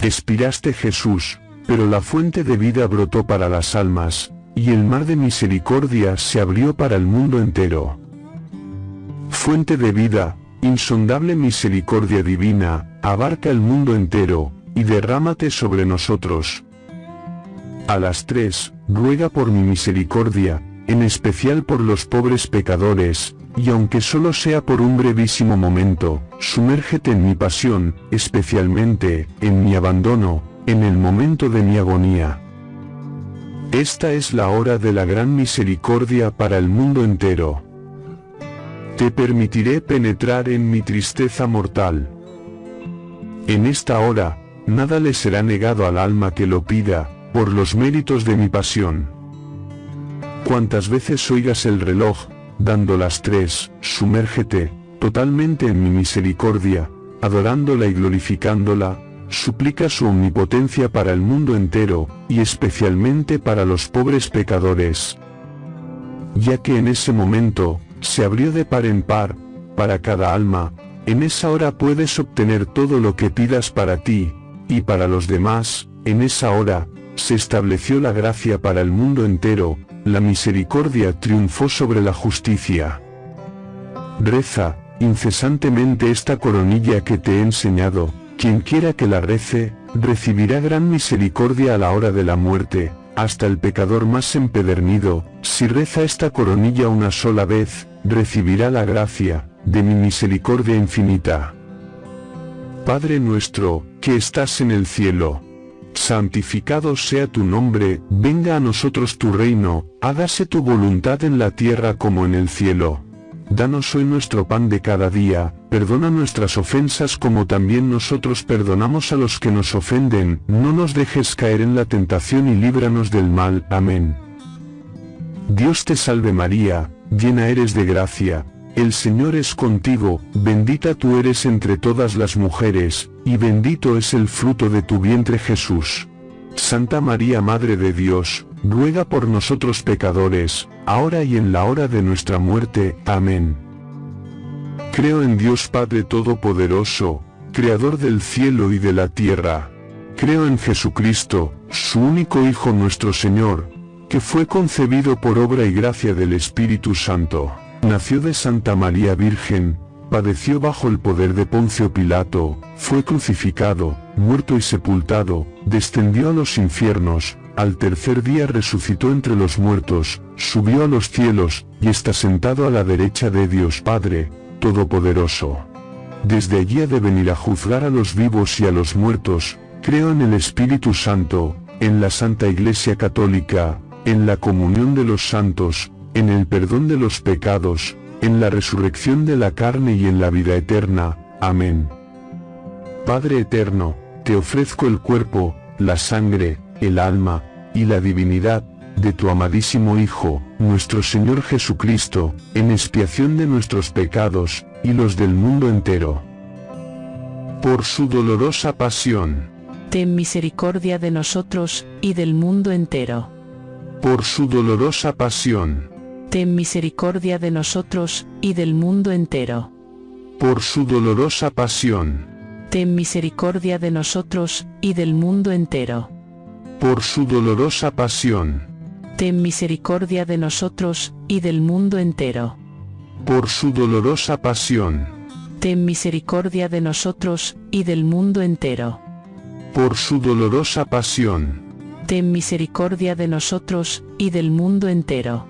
Expiraste Jesús, pero la fuente de vida brotó para las almas, y el mar de misericordia se abrió para el mundo entero. Fuente de vida, insondable misericordia divina, abarca el mundo entero, y derrámate sobre nosotros. A las tres, ruega por mi misericordia, en especial por los pobres pecadores, y aunque solo sea por un brevísimo momento, sumérgete en mi pasión, especialmente, en mi abandono, en el momento de mi agonía. Esta es la hora de la gran misericordia para el mundo entero. Te permitiré penetrar en mi tristeza mortal. En esta hora, nada le será negado al alma que lo pida, por los méritos de mi pasión. Cuantas veces oigas el reloj, dando las tres, sumérgete, totalmente en mi misericordia, adorándola y glorificándola, suplica su omnipotencia para el mundo entero, y especialmente para los pobres pecadores. Ya que en ese momento, se abrió de par en par, para cada alma, en esa hora puedes obtener todo lo que pidas para ti, y para los demás, en esa hora, se estableció la gracia para el mundo entero, la misericordia triunfó sobre la justicia. Reza, incesantemente esta coronilla que te he enseñado, quien quiera que la rece, recibirá gran misericordia a la hora de la muerte, hasta el pecador más empedernido, si reza esta coronilla una sola vez, recibirá la gracia, de mi misericordia infinita. Padre nuestro, que estás en el cielo, santificado sea tu nombre, venga a nosotros tu reino, hágase tu voluntad en la tierra como en el cielo. Danos hoy nuestro pan de cada día, perdona nuestras ofensas como también nosotros perdonamos a los que nos ofenden, no nos dejes caer en la tentación y líbranos del mal. Amén. Dios te salve María, llena eres de gracia, el Señor es contigo, bendita tú eres entre todas las mujeres, y bendito es el fruto de tu vientre Jesús. Santa María Madre de Dios, ruega por nosotros pecadores, ahora y en la hora de nuestra muerte. Amén. Creo en Dios Padre Todopoderoso, Creador del cielo y de la tierra. Creo en Jesucristo, su único Hijo nuestro Señor, que fue concebido por obra y gracia del Espíritu Santo Nació de Santa María Virgen, padeció bajo el poder de Poncio Pilato, fue crucificado, muerto y sepultado, descendió a los infiernos, al tercer día resucitó entre los muertos, subió a los cielos, y está sentado a la derecha de Dios Padre, Todopoderoso. Desde allí ha de venir a juzgar a los vivos y a los muertos, creo en el Espíritu Santo, en la Santa Iglesia Católica, en la comunión de los santos, en el perdón de los pecados, en la resurrección de la carne y en la vida eterna. Amén. Padre eterno, te ofrezco el cuerpo, la sangre, el alma, y la divinidad, de tu amadísimo Hijo, nuestro Señor Jesucristo, en expiación de nuestros pecados, y los del mundo entero. Por su dolorosa pasión. Ten misericordia de nosotros, y del mundo entero. Por su dolorosa pasión ten misericordia de nosotros, y del mundo entero. Por su dolorosa pasión. Ten misericordia de nosotros, y del mundo entero. Por su dolorosa pasión. Ten misericordia de nosotros, y del mundo entero. Por su dolorosa pasión. Ten misericordia de nosotros, y del mundo entero. Por su dolorosa pasión. Ten misericordia de nosotros, y del mundo entero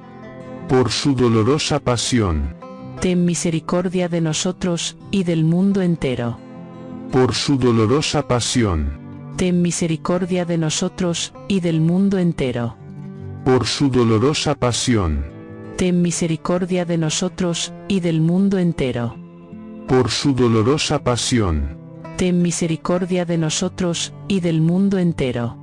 por su dolorosa pasión. Ten misericordia de nosotros, y del mundo entero. Por su dolorosa pasión. Ten misericordia de nosotros, y del mundo entero. Por su dolorosa pasión. Ten misericordia de nosotros, y del mundo entero. Por su dolorosa pasión. Ten misericordia de nosotros, y del mundo entero.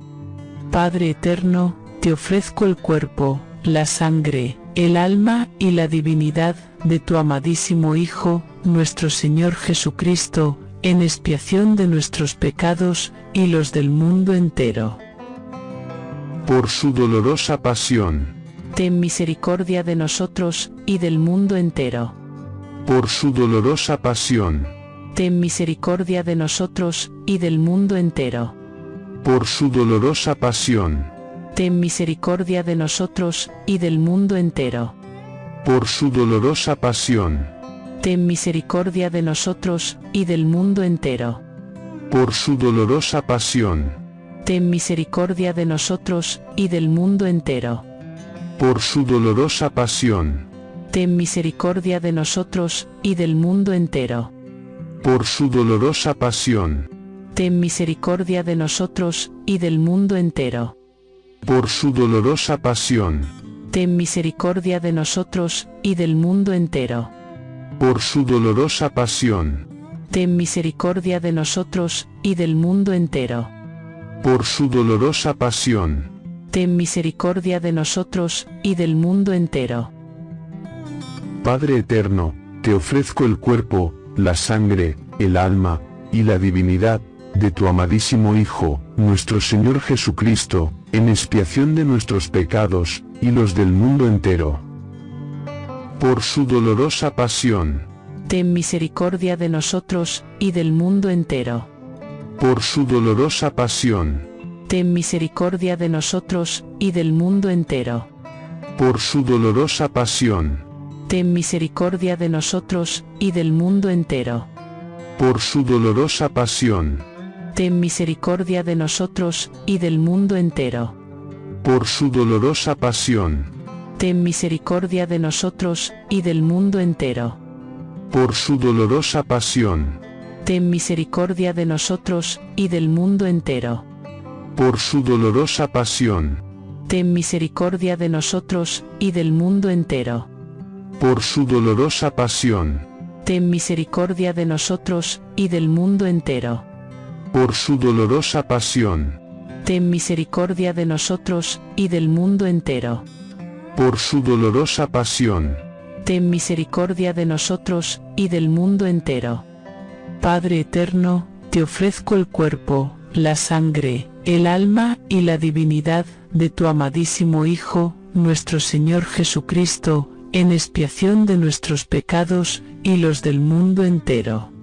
Padre eterno, te ofrezco el cuerpo, la sangre, el alma y la divinidad de tu amadísimo Hijo, nuestro Señor Jesucristo, en expiación de nuestros pecados y los del mundo entero. Por su dolorosa pasión. Ten misericordia de nosotros y del mundo entero. Por su dolorosa pasión. Ten misericordia de nosotros y del mundo entero por su dolorosa pasión, ten misericordia de nosotros y del mundo entero. por su dolorosa pasión, Ten misericordia de nosotros y del mundo entero. por su dolorosa pasión, Ten misericordia de nosotros y del mundo entero. por su dolorosa pasión, Ten misericordia de nosotros y del mundo entero. por su dolorosa pasión, Ten misericordia de nosotros y del mundo entero. Por su dolorosa pasión, Ten misericordia de nosotros y del mundo entero. por su dolorosa pasión, Ten misericordia de nosotros y del mundo entero. por su dolorosa pasión, Ten misericordia de nosotros y del mundo entero. Padre eterno, te ofrezco el cuerpo, la sangre, el alma, y la divinidad, de tu amadísimo Hijo, nuestro Señor Jesucristo, en expiación de nuestros pecados, y los del mundo entero. Por su dolorosa pasión, Ten misericordia de nosotros y del mundo entero. por su dolorosa pasión, Ten misericordia de nosotros y del mundo entero. por su dolorosa pasión, Ten misericordia de nosotros y del mundo entero. por su dolorosa pasión, Ten misericordia de nosotros y del mundo entero. por su dolorosa pasión, Ten misericordia de nosotros y del mundo entero. por su dolorosa pasión, Ten misericordia de nosotros y del mundo entero. por su dolorosa pasión, Ten misericordia de nosotros y del mundo entero. por su dolorosa pasión, Ten misericordia de nosotros y del mundo entero. Por su dolorosa pasión, Ten misericordia de nosotros y del mundo entero. por su dolorosa pasión, Ten misericordia de nosotros y del mundo entero. Padre eterno, te ofrezco el cuerpo, la sangre, el alma y la divinidad de tu amadísimo Hijo, nuestro Señor Jesucristo, en expiación de nuestros pecados y los del mundo entero.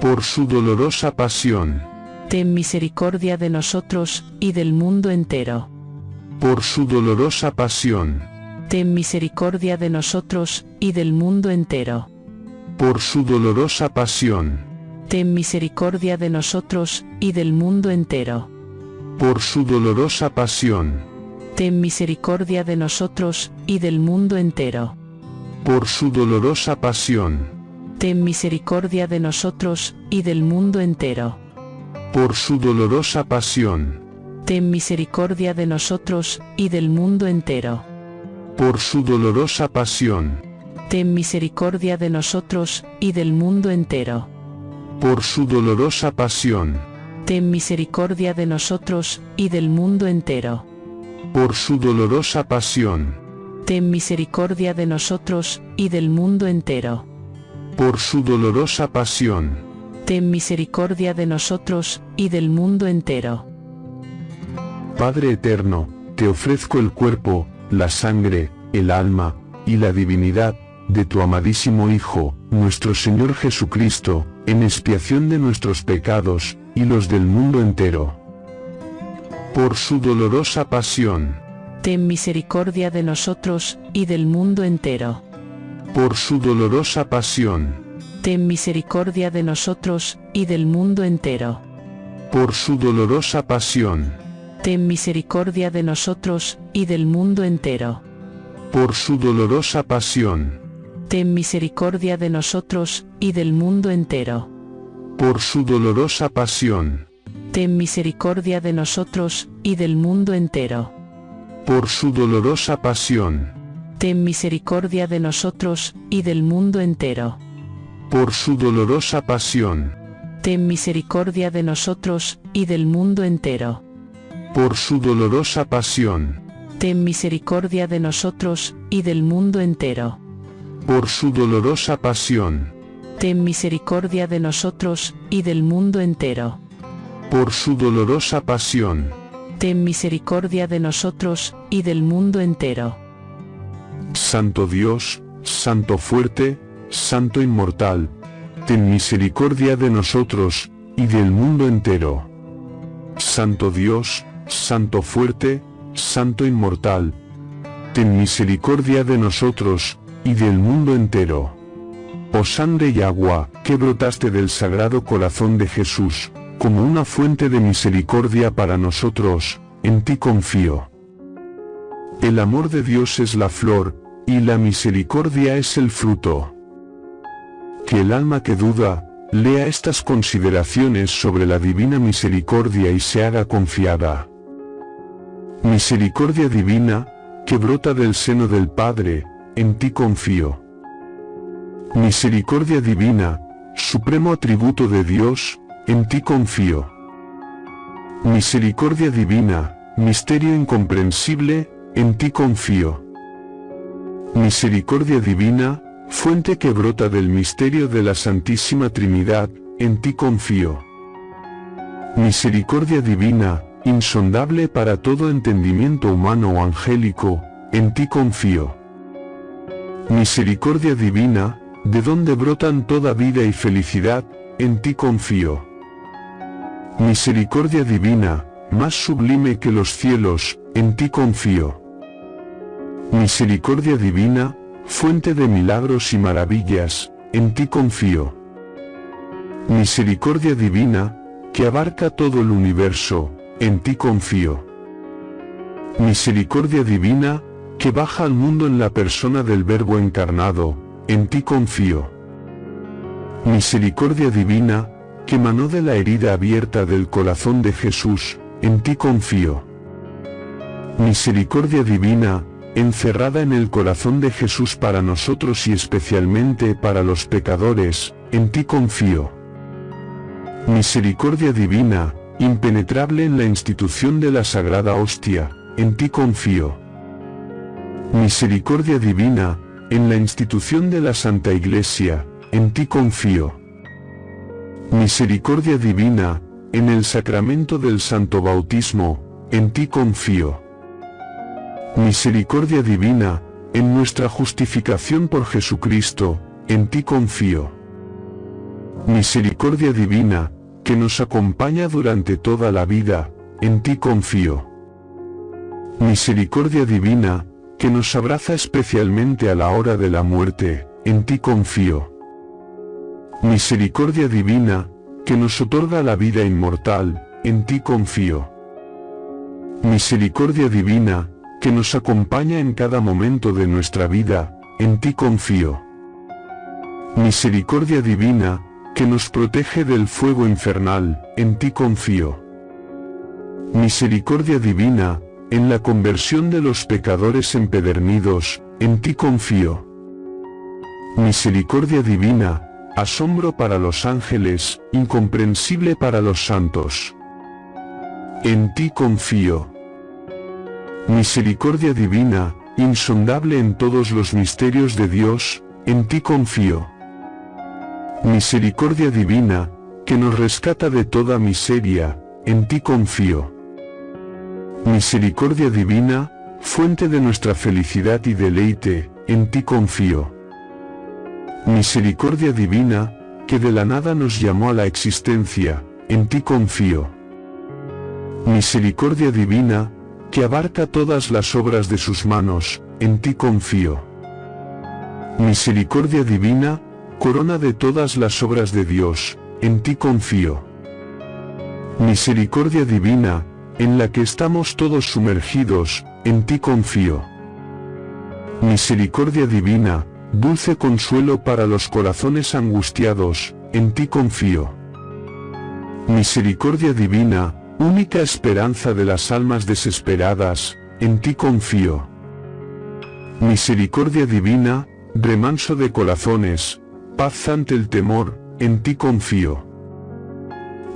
Por su dolorosa pasión, Ten misericordia de nosotros y del mundo entero. por su dolorosa pasión, Ten misericordia de nosotros y del mundo entero. por su dolorosa pasión, Ten misericordia de nosotros y del mundo entero. por su dolorosa pasión, Ten misericordia de nosotros y del mundo entero. por su dolorosa pasión, Ten misericordia de nosotros y del mundo entero. por su dolorosa pasión, Ten misericordia de nosotros y del mundo entero. por su dolorosa pasión, Ten misericordia de nosotros y del mundo entero. por su dolorosa pasión, Ten misericordia de nosotros y del mundo entero. por su dolorosa pasión, Ten misericordia de nosotros y del mundo entero. Por su dolorosa pasión, Ten misericordia de nosotros y del mundo entero. Padre eterno, te ofrezco el cuerpo, la sangre, el alma, y la divinidad, de tu amadísimo Hijo, nuestro Señor Jesucristo, en expiación de nuestros pecados, y los del mundo entero. Por su dolorosa pasión, Ten misericordia de nosotros y del mundo entero. Por su dolorosa pasión, Ten misericordia de nosotros y del mundo entero. por su dolorosa pasión, Ten misericordia de nosotros y del mundo entero. por su dolorosa pasión, Ten misericordia de nosotros y del mundo entero. por su dolorosa pasión, Ten misericordia de nosotros y del mundo entero. por su dolorosa pasión, Ten misericordia de nosotros y del mundo entero. por su dolorosa pasión, Ten misericordia de nosotros y del mundo entero. por su dolorosa pasión, Ten misericordia de nosotros y del mundo entero. por su dolorosa pasión, Ten misericordia de nosotros y del mundo entero. por su dolorosa pasión, Ten misericordia de nosotros y del mundo entero. Santo Dios, Santo fuerte, Santo inmortal, ten misericordia de nosotros, y del mundo entero. Santo Dios, Santo fuerte, Santo inmortal. Ten misericordia de nosotros, y del mundo entero. Oh sangre y agua, que brotaste del sagrado corazón de Jesús, como una fuente de misericordia para nosotros, en ti confío. El amor de Dios es la flor, y la misericordia es el fruto. Que el alma que duda, lea estas consideraciones sobre la divina misericordia y se haga confiada. Misericordia divina, que brota del seno del Padre, en ti confío. Misericordia divina, supremo atributo de Dios, en ti confío. Misericordia divina, misterio incomprensible, en ti confío. Misericordia divina, fuente que brota del misterio de la Santísima Trinidad, en ti confío. Misericordia divina, insondable para todo entendimiento humano o angélico, en ti confío. Misericordia divina, de donde brotan toda vida y felicidad, en ti confío. Misericordia divina, más sublime que los cielos, en ti confío. Misericordia divina, fuente de milagros y maravillas, en ti confío. Misericordia divina, que abarca todo el universo, en ti confío. Misericordia divina, que baja al mundo en la persona del Verbo encarnado, en ti confío. Misericordia divina, que manó de la herida abierta del corazón de Jesús, en ti confío. Misericordia divina, encerrada en el corazón de Jesús para nosotros y especialmente para los pecadores, en ti confío. Misericordia divina, impenetrable en la institución de la Sagrada Hostia, en ti confío. Misericordia divina, en la institución de la Santa Iglesia, en ti confío. Misericordia divina, en el sacramento del Santo Bautismo, en ti confío. Misericordia divina, en nuestra justificación por Jesucristo, en ti confío. Misericordia divina, que nos acompaña durante toda la vida, en ti confío. Misericordia divina, que nos abraza especialmente a la hora de la muerte, en ti confío. Misericordia divina, que nos otorga la vida inmortal, en ti confío. Misericordia divina, que nos acompaña en cada momento de nuestra vida, en ti confío. Misericordia divina, que nos protege del fuego infernal, en ti confío. Misericordia divina, en la conversión de los pecadores empedernidos, en ti confío. Misericordia divina, asombro para los ángeles, incomprensible para los santos. En ti confío. Misericordia divina, insondable en todos los misterios de Dios, en ti confío. Misericordia divina, que nos rescata de toda miseria, en ti confío. Misericordia divina, fuente de nuestra felicidad y deleite, en ti confío. Misericordia divina, que de la nada nos llamó a la existencia, en ti confío. Misericordia divina, que abarca todas las obras de sus manos, en ti confío. Misericordia divina, corona de todas las obras de Dios, en ti confío. Misericordia divina, en la que estamos todos sumergidos, en ti confío. Misericordia divina, dulce consuelo para los corazones angustiados, en ti confío. Misericordia divina, única esperanza de las almas desesperadas, en ti confío. Misericordia divina, remanso de corazones, paz ante el temor, en ti confío.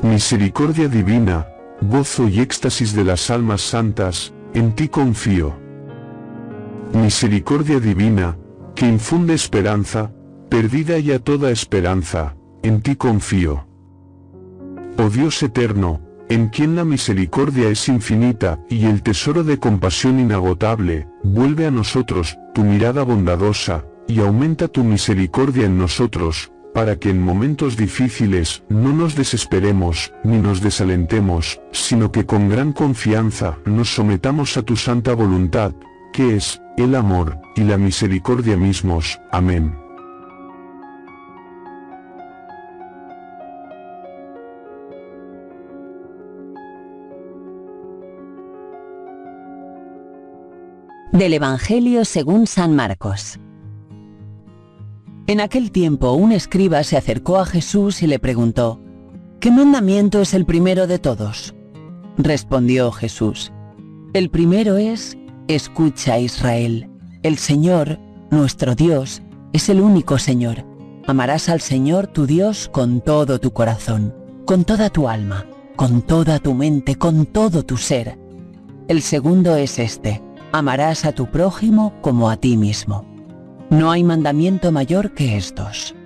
Misericordia divina, gozo y éxtasis de las almas santas, en ti confío. Misericordia divina, que infunde esperanza, perdida ya toda esperanza, en ti confío. Oh Dios eterno, en quien la misericordia es infinita y el tesoro de compasión inagotable, vuelve a nosotros tu mirada bondadosa, y aumenta tu misericordia en nosotros, para que en momentos difíciles no nos desesperemos ni nos desalentemos, sino que con gran confianza nos sometamos a tu santa voluntad, que es, el amor, y la misericordia mismos. Amén. Del Evangelio según San Marcos. En aquel tiempo un escriba se acercó a Jesús y le preguntó, ¿Qué mandamiento es el primero de todos? Respondió Jesús, El primero es, Escucha Israel, el Señor, nuestro Dios, es el único Señor. Amarás al Señor tu Dios con todo tu corazón, con toda tu alma, con toda tu mente, con todo tu ser. El segundo es este, amarás a tu prójimo como a ti mismo. No hay mandamiento mayor que estos.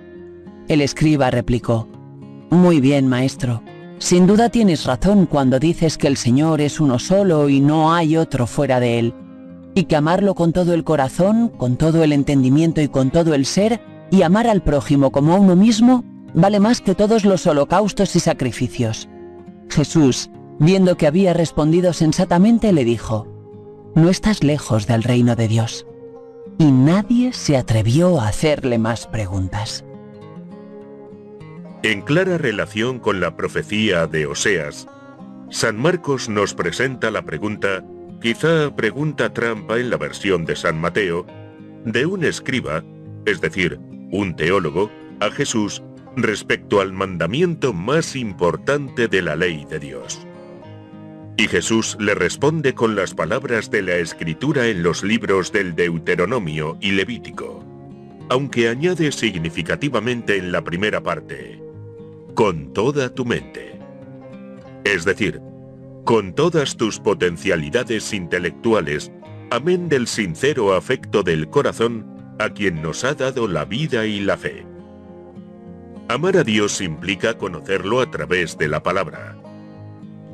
El escriba replicó, Muy bien, maestro. Sin duda tienes razón cuando dices que el Señor es uno solo y no hay otro fuera de él, y que amarlo con todo el corazón, con todo el entendimiento y con todo el ser, y amar al prójimo como a uno mismo, vale más que todos los holocaustos y sacrificios. Jesús, viendo que había respondido sensatamente, le dijo, no estás lejos del reino de Dios. Y nadie se atrevió a hacerle más preguntas. En clara relación con la profecía de Oseas, San Marcos nos presenta la pregunta, quizá pregunta trampa en la versión de San Mateo, de un escriba, es decir, un teólogo, a Jesús respecto al mandamiento más importante de la ley de Dios. Y Jesús le responde con las palabras de la escritura en los libros del Deuteronomio y Levítico, aunque añade significativamente en la primera parte, con toda tu mente. Es decir, con todas tus potencialidades intelectuales, amén del sincero afecto del corazón a quien nos ha dado la vida y la fe. Amar a Dios implica conocerlo a través de la palabra.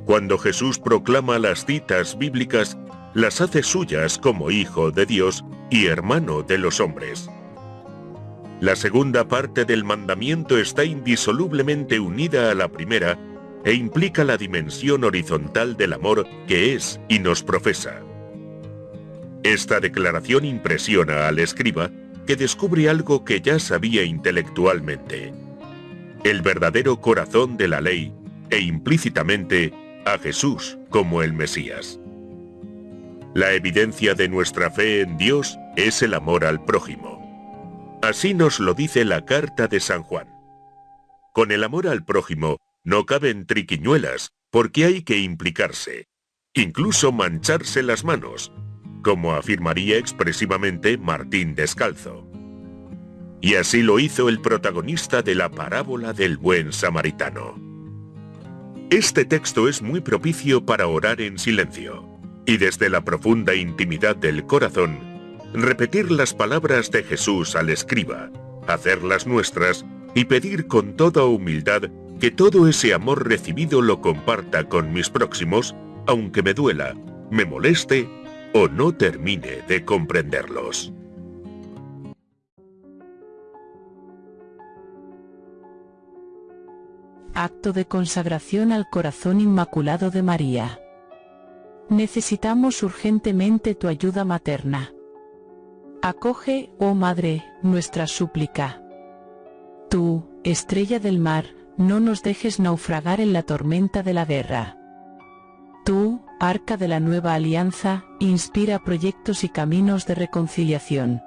Cuando Jesús proclama las citas bíblicas, las hace suyas como Hijo de Dios y hermano de los hombres. La segunda parte del mandamiento está indisolublemente unida a la primera e implica la dimensión horizontal del amor que es y nos profesa. Esta declaración impresiona al escriba, que descubre algo que ya sabía intelectualmente. El verdadero corazón de la ley e implícitamente a Jesús como el Mesías. La evidencia de nuestra fe en Dios es el amor al prójimo. Así nos lo dice la carta de San Juan. Con el amor al prójimo no caben triquiñuelas porque hay que implicarse, incluso mancharse las manos, como afirmaría expresivamente Martín Descalzo. Y así lo hizo el protagonista de la parábola del buen samaritano. Este texto es muy propicio para orar en silencio y desde la profunda intimidad del corazón, repetir las palabras de Jesús al escriba, hacerlas nuestras y pedir con toda humildad que todo ese amor recibido lo comparta con mis próximos, aunque me duela, me moleste o no termine de comprenderlos. Acto de consagración al corazón inmaculado de María. Necesitamos urgentemente tu ayuda materna. Acoge, oh Madre, nuestra súplica. Tú, estrella del mar, no nos dejes naufragar en la tormenta de la guerra. Tú, arca de la nueva alianza, inspira proyectos y caminos de reconciliación.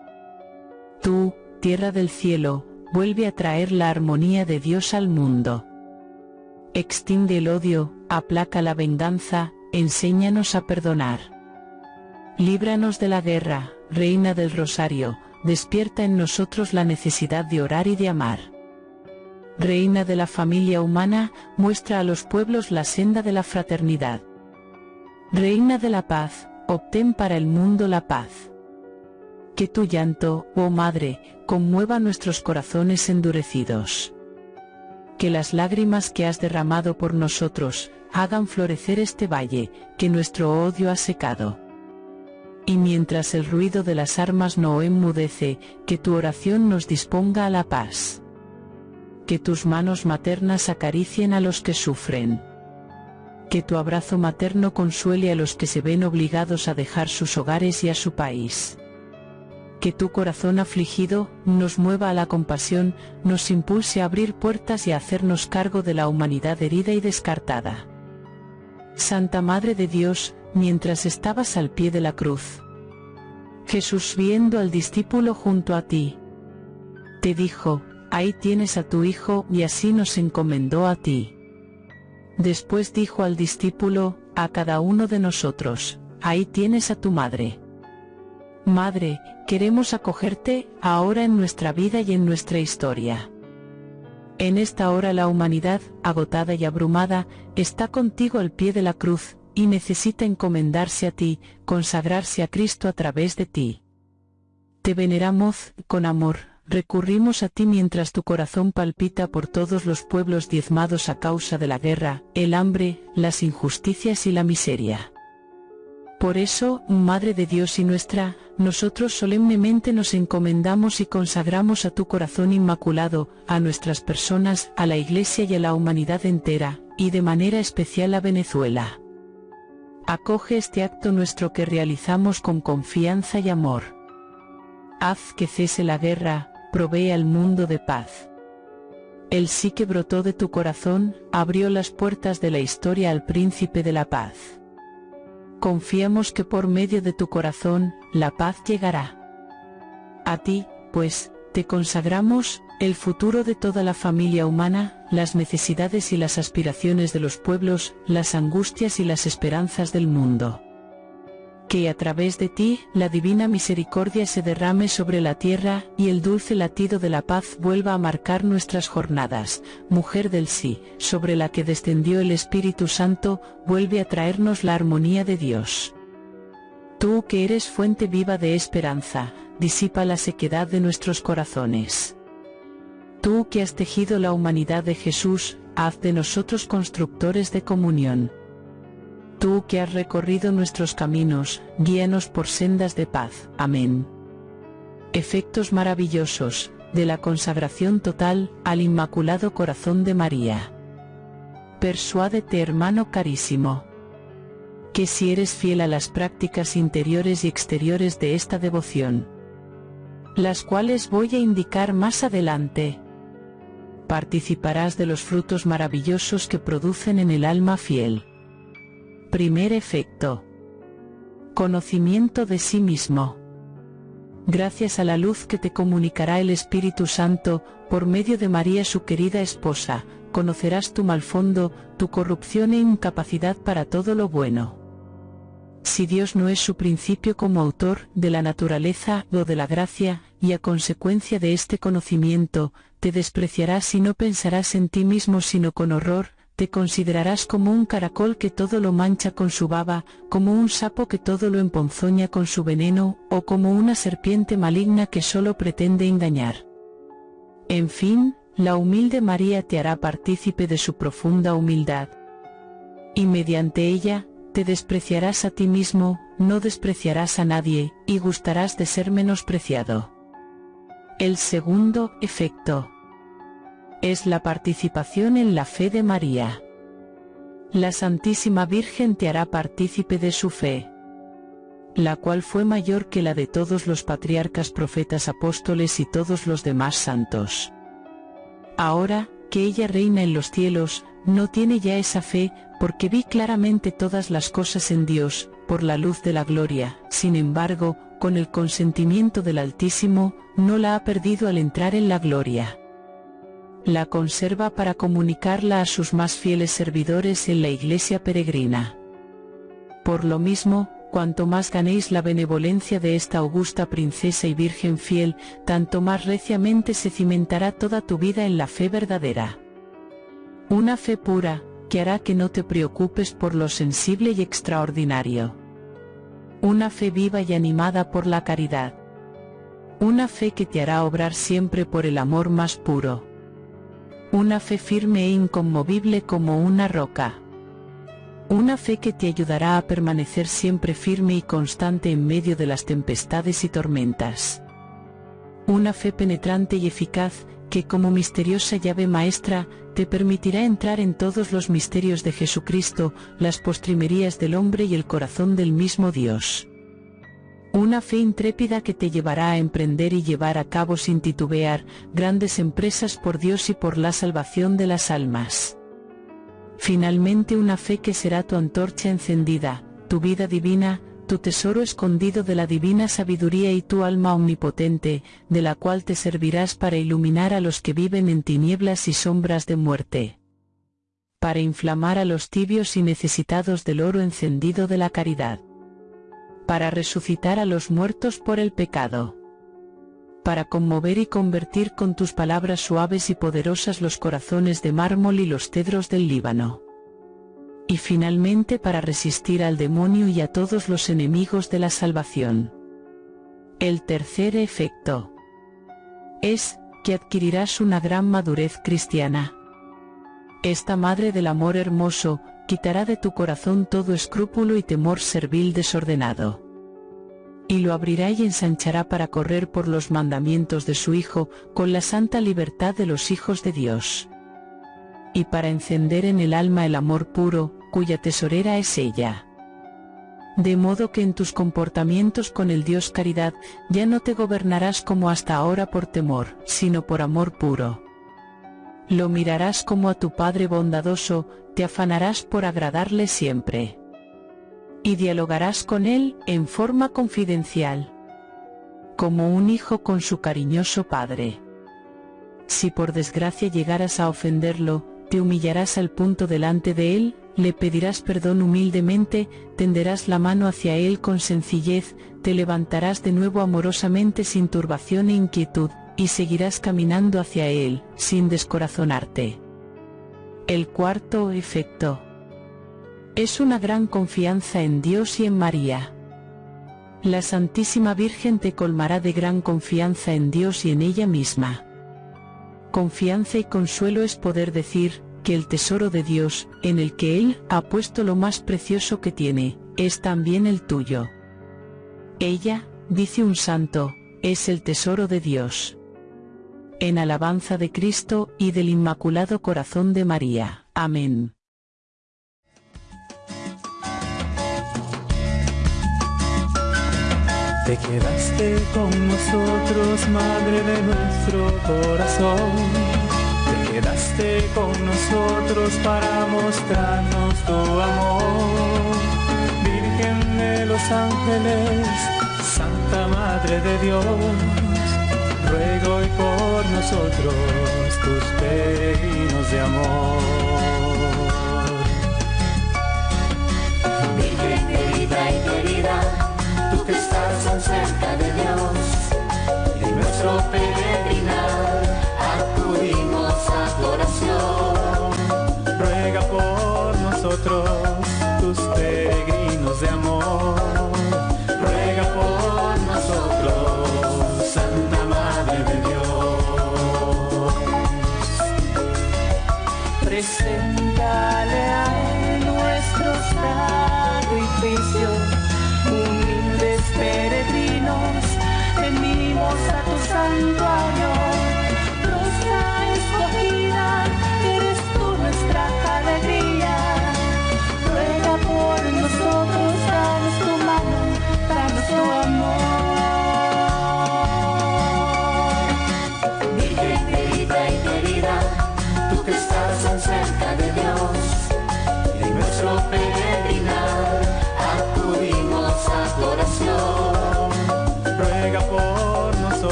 Tú, tierra del cielo, vuelve a traer la armonía de Dios al mundo. Extiende el odio, aplaca la venganza, enséñanos a perdonar. Líbranos de la guerra, Reina del Rosario, despierta en nosotros la necesidad de orar y de amar. Reina de la familia humana, muestra a los pueblos la senda de la fraternidad. Reina de la paz, obtén para el mundo la paz. Que tu llanto, oh Madre, conmueva nuestros corazones endurecidos que las lágrimas que has derramado por nosotros, hagan florecer este valle, que nuestro odio ha secado. Y mientras el ruido de las armas no enmudece, que tu oración nos disponga a la paz. que tus manos maternas acaricien a los que sufren. Que tu abrazo materno consuele a los que se ven obligados a dejar sus hogares y a su país. Que tu corazón afligido nos mueva a la compasión, nos impulse a abrir puertas y a hacernos cargo de la humanidad herida y descartada. Santa Madre de Dios, mientras estabas al pie de la cruz, Jesús viendo al discípulo junto a ti, te dijo, ahí tienes a tu hijo y así nos encomendó a ti. Después dijo al discípulo, a cada uno de nosotros, ahí tienes a tu madre. Madre, queremos acogerte, ahora en nuestra vida y en nuestra historia. En esta hora la humanidad, agotada y abrumada, está contigo al pie de la cruz, y necesita encomendarse a ti, consagrarse a Cristo a través de ti. Te veneramos, con amor, recurrimos a ti mientras tu corazón palpita por todos los pueblos diezmados a causa de la guerra, el hambre, las injusticias y la miseria. Por eso, Madre de Dios y nuestra, nosotros solemnemente nos encomendamos y consagramos a tu corazón inmaculado, a nuestras personas, a la Iglesia y a la humanidad entera, y de manera especial a Venezuela. Acoge este acto nuestro que realizamos con confianza y amor. Haz que cese la guerra, provee al mundo de paz. El sí que brotó de tu corazón, abrió las puertas de la historia al príncipe de la paz. Confiamos que por medio de tu corazón, la paz llegará. A ti, pues, te consagramos, el futuro de toda la familia humana, las necesidades y las aspiraciones de los pueblos, las angustias y las esperanzas del mundo. Que a través de ti, la divina misericordia se derrame sobre la tierra, y el dulce latido de la paz vuelva a marcar nuestras jornadas, mujer del sí, sobre la que descendió el Espíritu Santo, vuelve a traernos la armonía de Dios. Tú que eres fuente viva de esperanza, disipa la sequedad de nuestros corazones. Tú que has tejido la humanidad de Jesús, haz de nosotros constructores de comunión. Tú que has recorrido nuestros caminos, guíanos por sendas de paz. Amén. Efectos maravillosos, de la consagración total, al Inmaculado Corazón de María. Persuádete hermano carísimo. Que si eres fiel a las prácticas interiores y exteriores de esta devoción, las cuales voy a indicar más adelante, participarás de los frutos maravillosos que producen en el alma fiel. Primer efecto. Conocimiento de sí mismo. Gracias a la luz que te comunicará el Espíritu Santo, por medio de María su querida esposa, conocerás tu mal fondo, tu corrupción e incapacidad para todo lo bueno. Si Dios no es su principio como autor de la naturaleza o de la gracia, y a consecuencia de este conocimiento, te despreciarás y no pensarás en ti mismo sino con horror, te considerarás como un caracol que todo lo mancha con su baba, como un sapo que todo lo emponzoña con su veneno, o como una serpiente maligna que solo pretende engañar. En fin, la humilde María te hará partícipe de su profunda humildad. Y mediante ella, te despreciarás a ti mismo, no despreciarás a nadie, y gustarás de ser menospreciado. El segundo efecto es la participación en la fe de María. La Santísima Virgen te hará partícipe de su fe, la cual fue mayor que la de todos los patriarcas profetas apóstoles y todos los demás santos. Ahora, que ella reina en los cielos, no tiene ya esa fe, porque vi claramente todas las cosas en Dios, por la luz de la gloria, sin embargo, con el consentimiento del Altísimo, no la ha perdido al entrar en la gloria. La conserva para comunicarla a sus más fieles servidores en la iglesia peregrina. Por lo mismo, cuanto más ganéis la benevolencia de esta augusta princesa y virgen fiel, tanto más reciamente se cimentará toda tu vida en la fe verdadera. Una fe pura, que hará que no te preocupes por lo sensible y extraordinario. Una fe viva y animada por la caridad. Una fe que te hará obrar siempre por el amor más puro. Una fe firme e inconmovible como una roca. Una fe que te ayudará a permanecer siempre firme y constante en medio de las tempestades y tormentas. Una fe penetrante y eficaz, que como misteriosa llave maestra, te permitirá entrar en todos los misterios de Jesucristo, las postrimerías del hombre y el corazón del mismo Dios. Una fe intrépida que te llevará a emprender y llevar a cabo sin titubear grandes empresas por Dios y por la salvación de las almas. Finalmente una fe que será tu antorcha encendida, tu vida divina, tu tesoro escondido de la divina sabiduría y tu alma omnipotente, de la cual te servirás para iluminar a los que viven en tinieblas y sombras de muerte. Para inflamar a los tibios y necesitados del oro encendido de la caridad. Para resucitar a los muertos por el pecado. Para conmover y convertir con tus palabras suaves y poderosas los corazones de mármol y los cedros del Líbano y finalmente para resistir al demonio y a todos los enemigos de la salvación. El tercer efecto es que adquirirás una gran madurez cristiana. Esta Madre del Amor Hermoso quitará de tu corazón todo escrúpulo y temor servil desordenado. Y lo abrirá y ensanchará para correr por los mandamientos de su Hijo con la santa libertad de los hijos de Dios. Y para encender en el alma el amor puro, cuya tesorera es ella. De modo que en tus comportamientos con el Dios caridad ya no te gobernarás como hasta ahora por temor, sino por amor puro. Lo mirarás como a tu Padre bondadoso, te afanarás por agradarle siempre. Y dialogarás con Él en forma confidencial. Como un hijo con su cariñoso Padre. Si por desgracia llegaras a ofenderlo, te humillarás al punto delante de Él, le pedirás perdón humildemente, tenderás la mano hacia él con sencillez, te levantarás de nuevo amorosamente sin turbación e inquietud, y seguirás caminando hacia él, sin descorazonarte. El cuarto efecto es una gran confianza en Dios y en María. La Santísima Virgen te colmará de gran confianza en Dios y en ella misma. Confianza y consuelo es poder decir, que el tesoro de Dios, en el que Él ha puesto lo más precioso que tiene, es también el tuyo. Ella, dice un santo, es el tesoro de Dios. En alabanza de Cristo y del Inmaculado Corazón de María. Amén. Te quedaste con nosotros, Madre de nuestro corazón quedaste con nosotros para mostrarnos tu amor. Virgen de los ángeles, Santa Madre de Dios, ruego hoy por nosotros tus peregrinos de amor.